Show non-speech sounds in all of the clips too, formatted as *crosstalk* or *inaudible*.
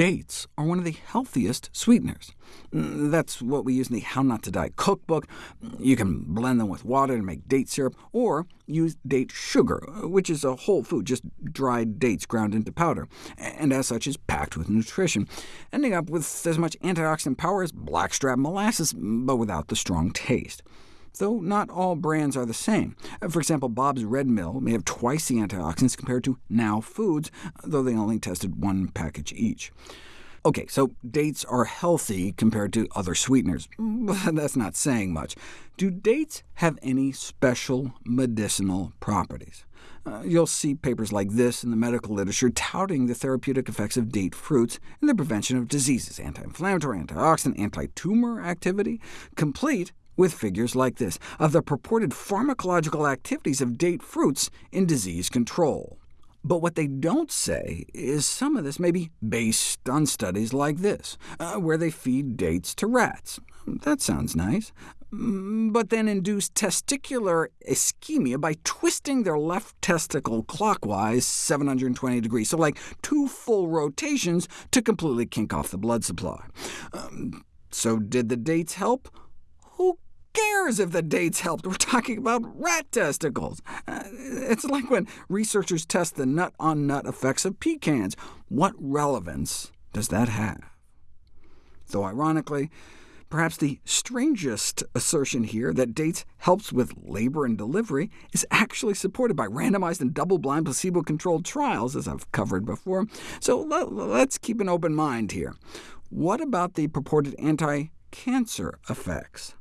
dates are one of the healthiest sweeteners. Mm, that's what we use in the How Not to Die cookbook. You can blend them with water to make date syrup, or use date sugar, which is a whole food, just dried dates ground into powder, and as such is packed with nutrition, ending up with as much antioxidant power as blackstrap molasses, but without the strong taste though not all brands are the same. For example, Bob's Red Mill may have twice the antioxidants compared to Now Foods, though they only tested one package each. OK, so dates are healthy compared to other sweeteners, *laughs* that's not saying much. Do dates have any special medicinal properties? Uh, you'll see papers like this in the medical literature touting the therapeutic effects of date fruits in the prevention of diseases, anti-inflammatory, antioxidant, anti-tumor activity, complete with figures like this, of the purported pharmacological activities of date fruits in disease control. But what they don't say is some of this may be based on studies like this, uh, where they feed dates to rats. That sounds nice. Mm, but then induce testicular ischemia by twisting their left testicle clockwise 720 degrees, so like two full rotations to completely kink off the blood supply. Um, so did the dates help? If the dates helped? We're talking about rat testicles. Uh, it's like when researchers test the nut-on-nut -nut effects of pecans. What relevance does that have? Though ironically, perhaps the strangest assertion here, that dates helps with labor and delivery, is actually supported by randomized and double-blind placebo-controlled trials, as I've covered before. So let's keep an open mind here. What about the purported anti-cancer effects?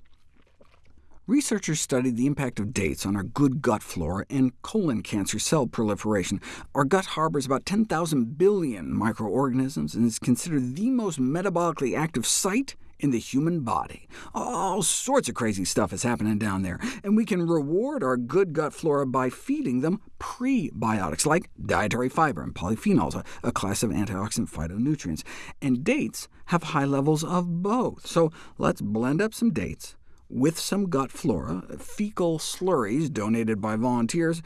Researchers studied the impact of dates on our good gut flora and colon cancer cell proliferation. Our gut harbors about 10,000 billion microorganisms and is considered the most metabolically active site in the human body. All sorts of crazy stuff is happening down there, and we can reward our good gut flora by feeding them prebiotics, like dietary fiber and polyphenols, a, class of antioxidant phytonutrients. And dates have high levels of both, so let's blend up some dates, with some gut flora, fecal slurries donated by volunteers.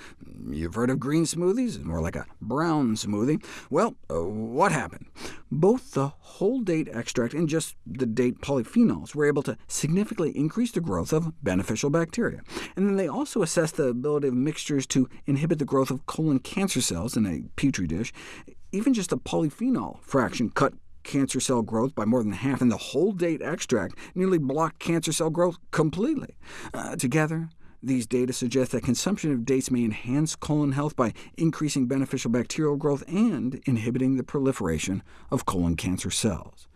You've heard of green smoothies? More like a brown smoothie. Well, uh, what happened? Both the whole date extract and just the date polyphenols were able to significantly increase the growth of beneficial bacteria. And then they also assessed the ability of mixtures to inhibit the growth of colon cancer cells in a petri dish. Even just a polyphenol fraction cut cancer cell growth by more than half, and the whole date extract nearly blocked cancer cell growth completely. Uh, together, these data suggest that consumption of dates may enhance colon health by increasing beneficial bacterial growth and inhibiting the proliferation of colon cancer cells.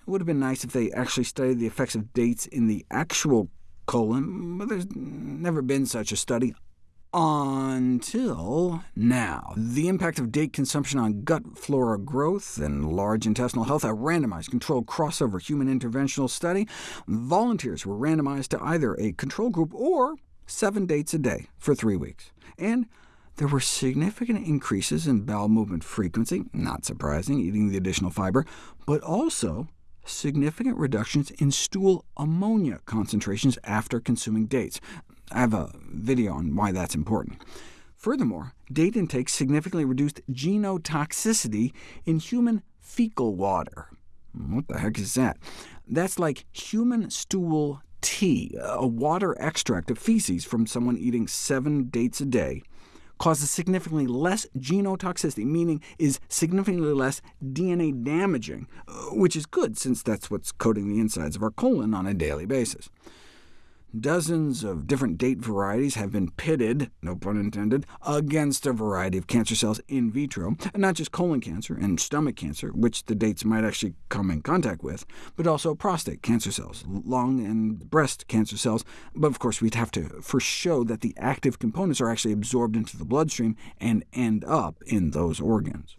It would have been nice if they actually studied the effects of dates in the actual colon, but there's never been such a study until now. The impact of date consumption on gut flora growth and large intestinal health, a randomized controlled crossover human interventional study. Volunteers were randomized to either a control group or seven dates a day for three weeks. And there were significant increases in bowel movement frequency, not surprising, eating the additional fiber, but also significant reductions in stool ammonia concentrations after consuming dates. I have a video on why that's important. Furthermore, date intake significantly reduced genotoxicity in human fecal water. What the heck is that? That's like human stool tea, a water extract of feces from someone eating seven dates a day, causes significantly less genotoxicity, meaning is significantly less DNA damaging, uh, which is good since that's what's coating the insides of our colon on a daily basis. Dozens of different date varieties have been pitted, no pun intended, against a variety of cancer cells in vitro, and not just colon cancer and stomach cancer, which the dates might actually come in contact with, but also prostate cancer cells, lung and breast cancer cells. But of course, we'd have to first show that the active components are actually absorbed into the bloodstream and end up in those organs.